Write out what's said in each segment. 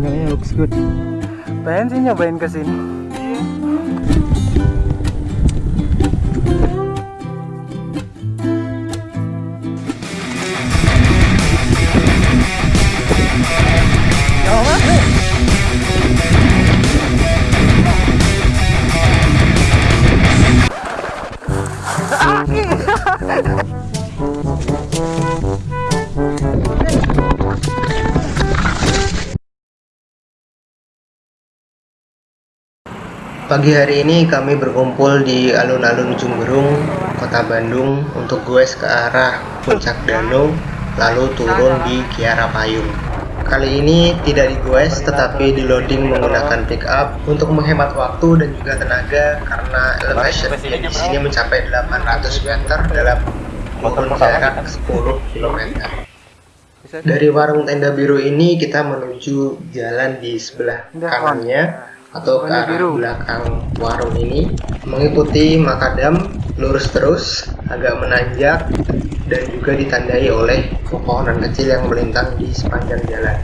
pemandangannya looks good. Pengen sih nyobain ke sini Pagi hari ini kami berkumpul di alun-alun Jumberung, Kota Bandung untuk goes ke arah Puncak Danau lalu turun di Kiara Payung. Kali ini tidak digoes tetapi di loading menggunakan pick up untuk menghemat waktu dan juga tenaga karena elevation di sini mencapai 800 meter dalam kurun jarak 10 km. Dari warung tenda biru ini kita menuju jalan di sebelah kanannya atau ke arah belakang warung ini mengikuti makadam lurus terus agak menanjak dan juga ditandai oleh pepohonan kecil yang melintang di sepanjang jalan.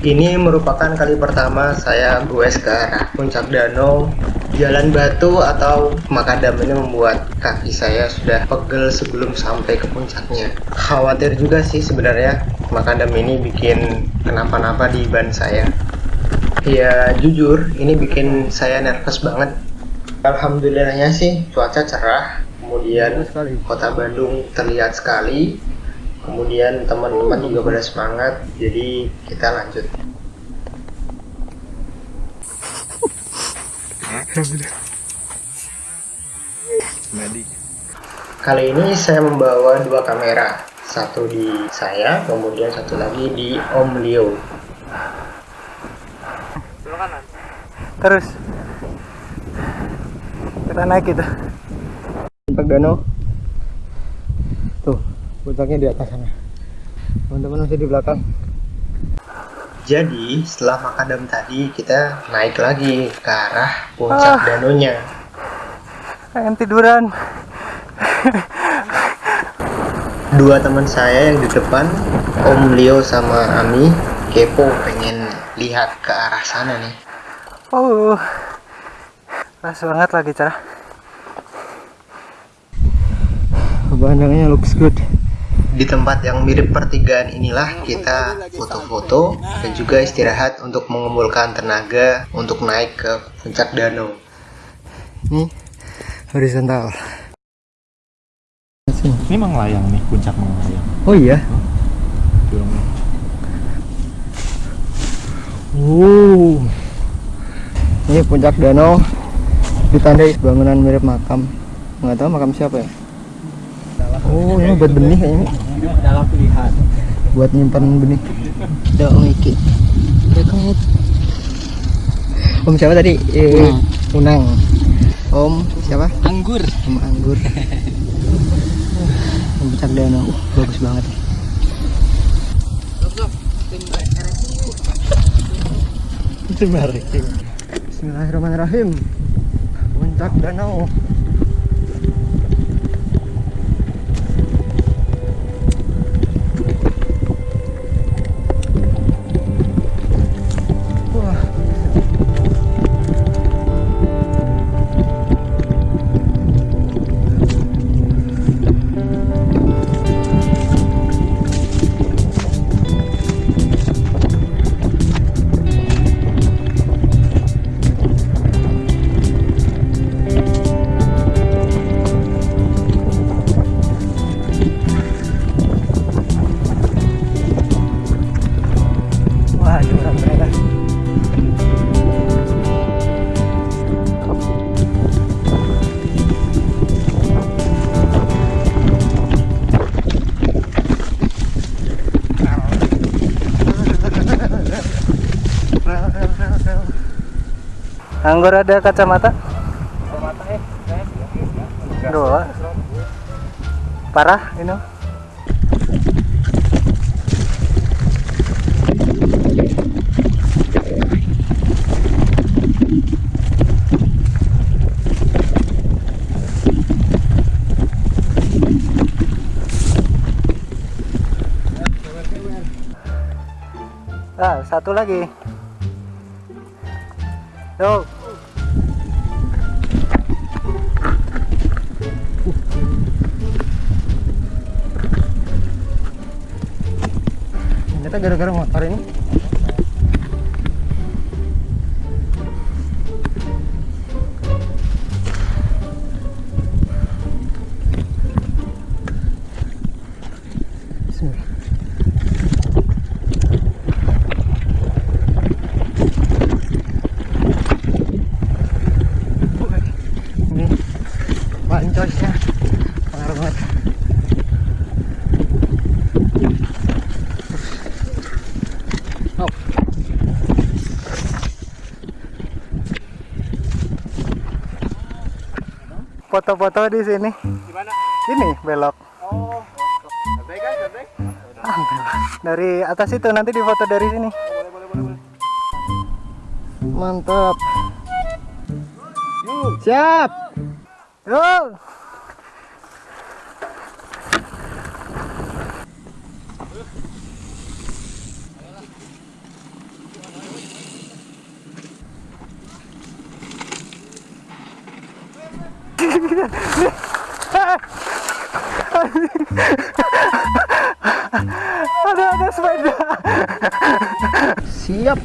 Ini merupakan kali pertama saya goes ke arah puncak danau. Jalan batu atau makadam ini membuat kaki saya sudah pegel sebelum sampai ke puncaknya. Khawatir juga sih sebenarnya makadam ini bikin kenapa-napa di ban saya ya jujur ini bikin saya nervous banget. Alhamdulillahnya sih cuaca cerah kemudian kota Bandung terlihat sekali kemudian teman-teman juga pada semangat jadi kita lanjut. Kali ini saya membawa dua kamera satu di saya kemudian satu lagi di Om Leo terus. Kita naik gitu puncak danau tuh puncaknya di atas sana. Teman-teman masih di belakang. Jadi setelah makadam tadi kita naik lagi ke arah puncak Ah. danaunya pengen tiduran. Dua teman saya yang di depan Om Leo sama Ami kepo pengen lihat ke arah sana nih. Oh pas banget lagi cerah pemandangannya looks good. Di tempat yang mirip pertigaan inilah kita foto-foto dan juga istirahat untuk mengumpulkan tenaga untuk naik ke puncak danau. Ini horizontal. Ini Manglayang nih, puncak Manglayang. oh iya. Uh ini puncak danau. Ditandai bangunan mirip makam. Nggak tahu makam siapa ya? Oh ini buat benih kayaknya. Dalam pilihan. buat nyimpan benih. Ada om Iki om siapa tadi? Eh, Unang. Om siapa? Anggur. om Anggur. Puncak danau. Bagus banget Bismillahirrahmanirrahim. Puncak danau Anggur ada kacamata? Kacamata eh, saya Dua. Parah ini. Ah, satu lagi. Yuk. Ternyata gara-gara motor ini. Ini foto-foto di sini Di mana? ini belok Oh, santai kan, santai. Belok. dari atas itu nanti difoto dari sini Boleh, boleh, boleh, boleh. mantap Yuk. siap yuk ada ada sepeda. Siap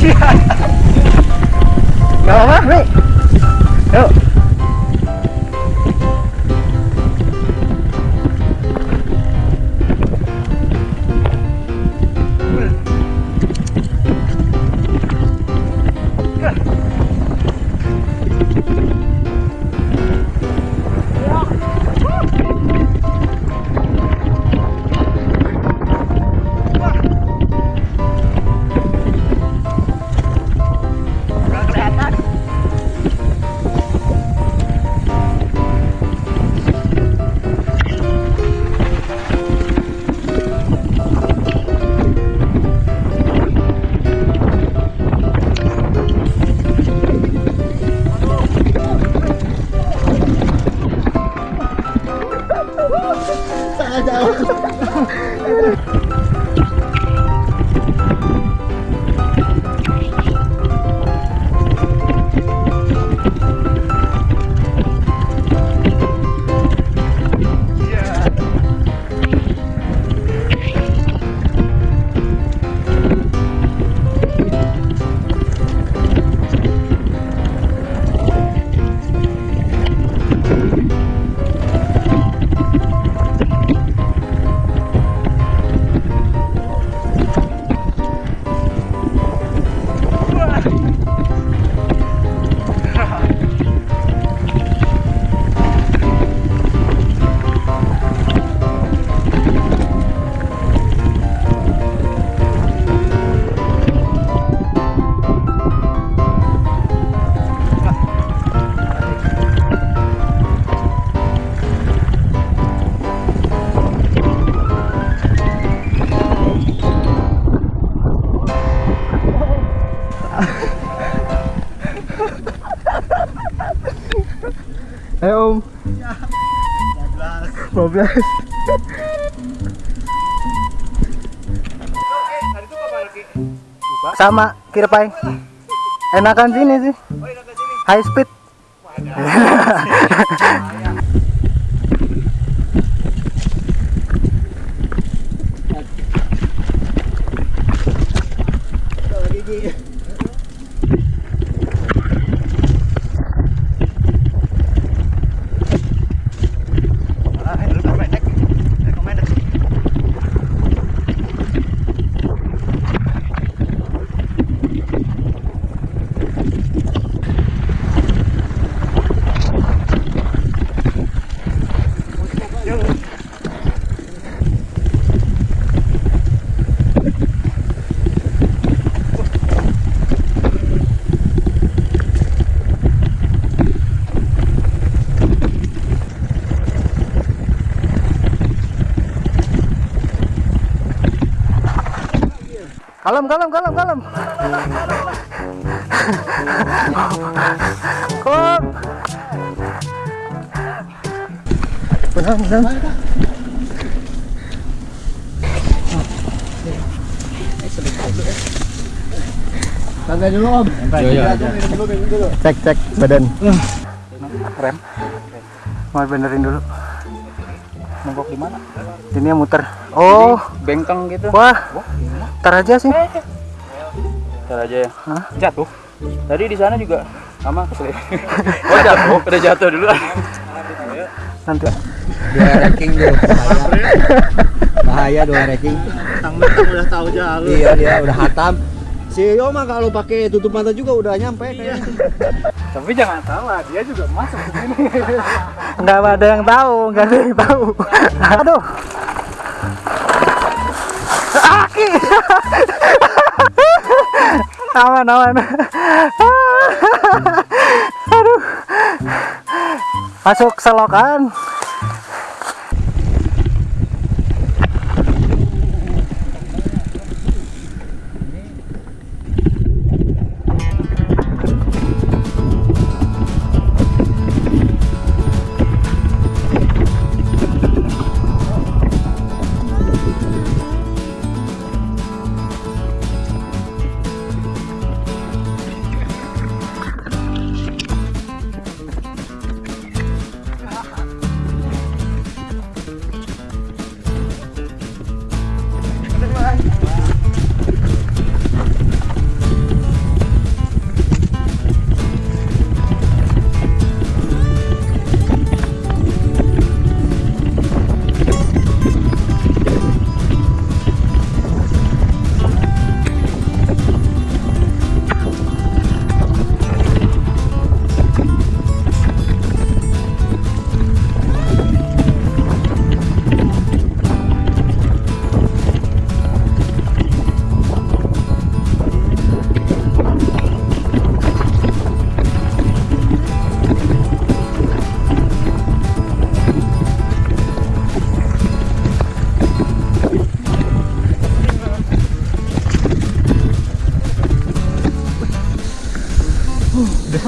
Gak apa-apa, Mi. Yuk. Ayo Om. 12. Hari itu kapan lagi? Sama Kirpai. Enakan sini sih. High speed. Kalem, kalem, kalem, kalem. Kom. Benang, benang. Santai dulu om. Iya, iya. Cek, cek badan. Rem. Mau benerin dulu. Mogok di mana? Ini yang muter. Oh, Bengkang gitu. wah. Ntar aja sih. Ntar aja ya. Jatuh. Tadi di sana juga sama keselip. oh jatuh, udah jatuh dulu. Nanti. dua ranking dulu bahaya bahaya dua ranking Tang-tang udah tahu jalur. iya dia udah hatam si Yo mah kalau pakai tutup mata juga udah nyampe kayaknya Tapi jangan salah, dia juga masuk ke sini. Nggak ada yang tahu, nggak ada yang tahu. Aduh. Aman, aman. Aduh. Masuk selokan.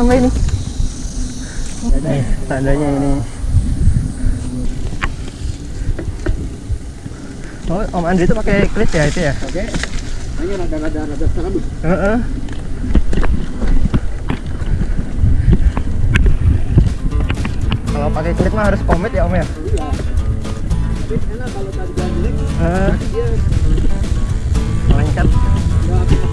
Sampai ini. Nih, tandanya ini. Oh, Om Andri itu pakai klit ya itu ya? oke hanya rada rada rada serem Heeh. Kalau pakai klit mah harus komit ya Om ya? iya tapi enak kalau tadi jelek Heeh. dia lengket.